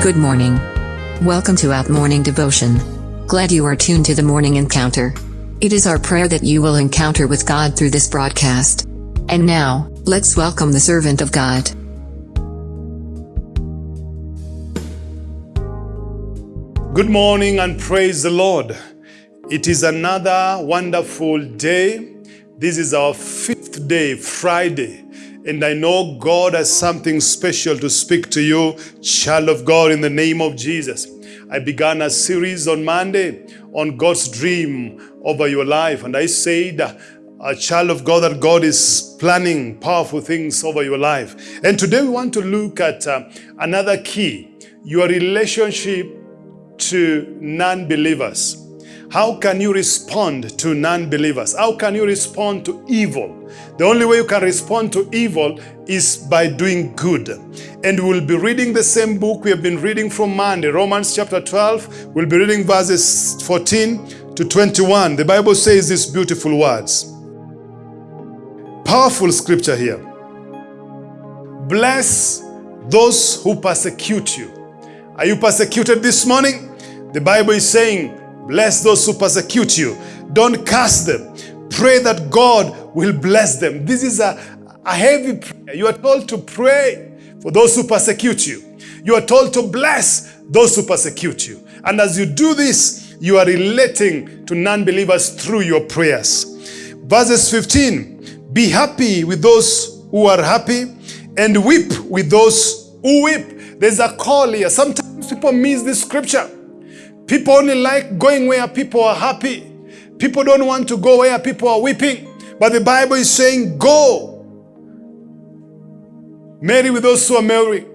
Good morning. Welcome to Out Morning Devotion. Glad you are tuned to the morning encounter. It is our prayer that you will encounter with God through this broadcast. And now, let's welcome the servant of God. Good morning and praise the Lord. It is another wonderful day. This is our fifth day, Friday. And I know God has something special to speak to you, child of God, in the name of Jesus. I began a series on Monday on God's dream over your life. And I said, a child of God, that God is planning powerful things over your life. And today we want to look at uh, another key, your relationship to non-believers. How can you respond to non-believers? How can you respond to evil? The only way you can respond to evil is by doing good. And we'll be reading the same book we have been reading from Monday, Romans chapter 12. We'll be reading verses 14 to 21. The Bible says these beautiful words. Powerful scripture here. Bless those who persecute you. Are you persecuted this morning? The Bible is saying, Bless those who persecute you. Don't curse them. Pray that God will bless them. This is a, a heavy prayer. You are told to pray for those who persecute you. You are told to bless those who persecute you. And as you do this, you are relating to non-believers through your prayers. Verses 15, be happy with those who are happy and weep with those who weep. There's a call here. Sometimes people miss this scripture. People only like going where people are happy. People don't want to go where people are weeping. But the Bible is saying, go. Marry with those who are merry.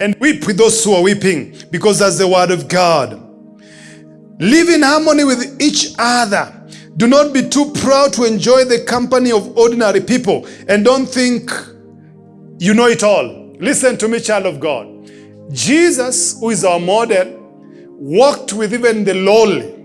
And weep with those who are weeping. Because that's the word of God. Live in harmony with each other. Do not be too proud to enjoy the company of ordinary people. And don't think you know it all. Listen to me, child of God. Jesus, who is our model, walked with even the lowly.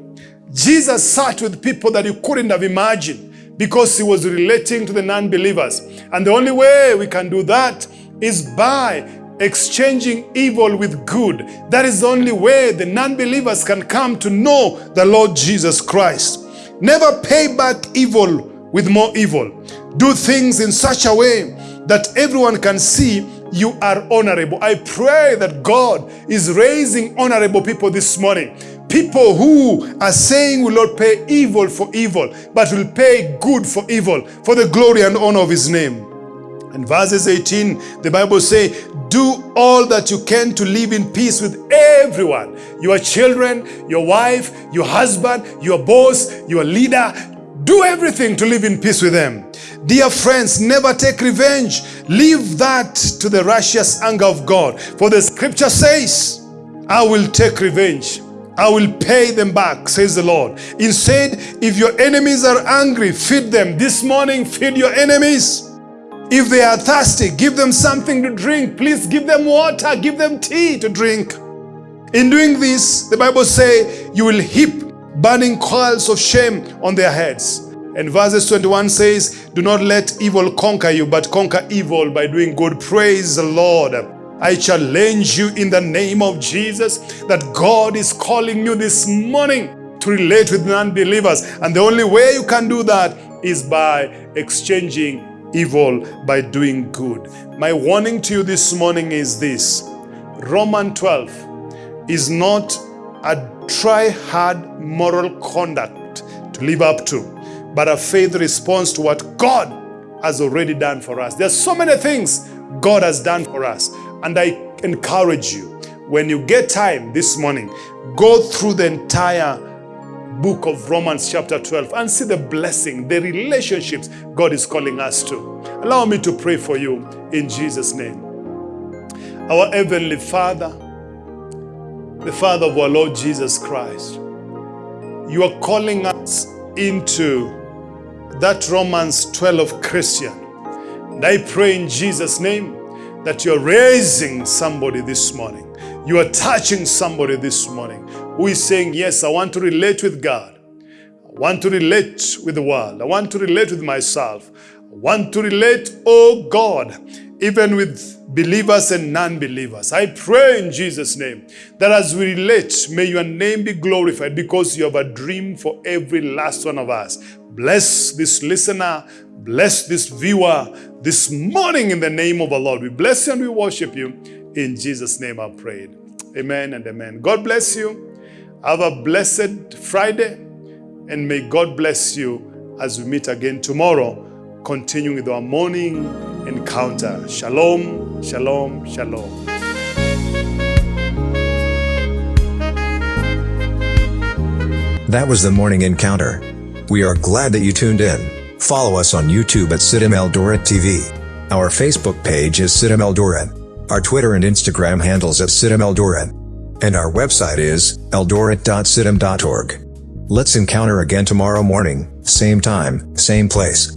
Jesus sat with people that you couldn't have imagined because he was relating to the non-believers. And the only way we can do that is by exchanging evil with good. That is the only way the non-believers can come to know the Lord Jesus Christ. Never pay back evil with more evil. Do things in such a way that everyone can see you are honorable. I pray that God is raising honorable people this morning. People who are saying will not pay evil for evil, but will pay good for evil, for the glory and honor of his name. And verses 18, the Bible say, do all that you can to live in peace with everyone. Your children, your wife, your husband, your boss, your leader. Do everything to live in peace with them. Dear friends, never take revenge. Leave that to the righteous anger of God. For the scripture says, I will take revenge. I will pay them back, says the Lord. Instead, if your enemies are angry, feed them. This morning, feed your enemies. If they are thirsty, give them something to drink. Please give them water, give them tea to drink. In doing this, the Bible say, you will heap burning coils of shame on their heads. And verses 21 says, Do not let evil conquer you, but conquer evil by doing good. Praise the Lord. I challenge you in the name of Jesus that God is calling you this morning to relate with non-believers. And the only way you can do that is by exchanging evil by doing good. My warning to you this morning is this. Roman 12 is not a try-hard moral conduct to live up to but a faith response to what God has already done for us. There's so many things God has done for us. And I encourage you, when you get time this morning, go through the entire book of Romans chapter 12 and see the blessing, the relationships God is calling us to. Allow me to pray for you in Jesus' name. Our Heavenly Father, the Father of our Lord Jesus Christ, you are calling us into that Romans 12 of Christian. And I pray in Jesus' name that you're raising somebody this morning. You are touching somebody this morning who is saying, yes, I want to relate with God. I want to relate with the world. I want to relate with myself. I want to relate, oh God, even with believers and non believers. I pray in Jesus' name that as we relate, may your name be glorified because you have a dream for every last one of us. Bless this listener, bless this viewer this morning in the name of the Lord. We bless you and we worship you. In Jesus' name I prayed. Amen and amen. God bless you. Have a blessed Friday and may God bless you as we meet again tomorrow, continuing with our morning encounter. Shalom, shalom, shalom. That was the morning encounter. We are glad that you tuned in. Follow us on YouTube at CITAM Eldoret TV. Our Facebook page is CITAM Eldoret. Our Twitter and Instagram handles at CITAM Eldoret. And our website is eldoret.citam.org. Let's encounter again tomorrow morning, same time, same place.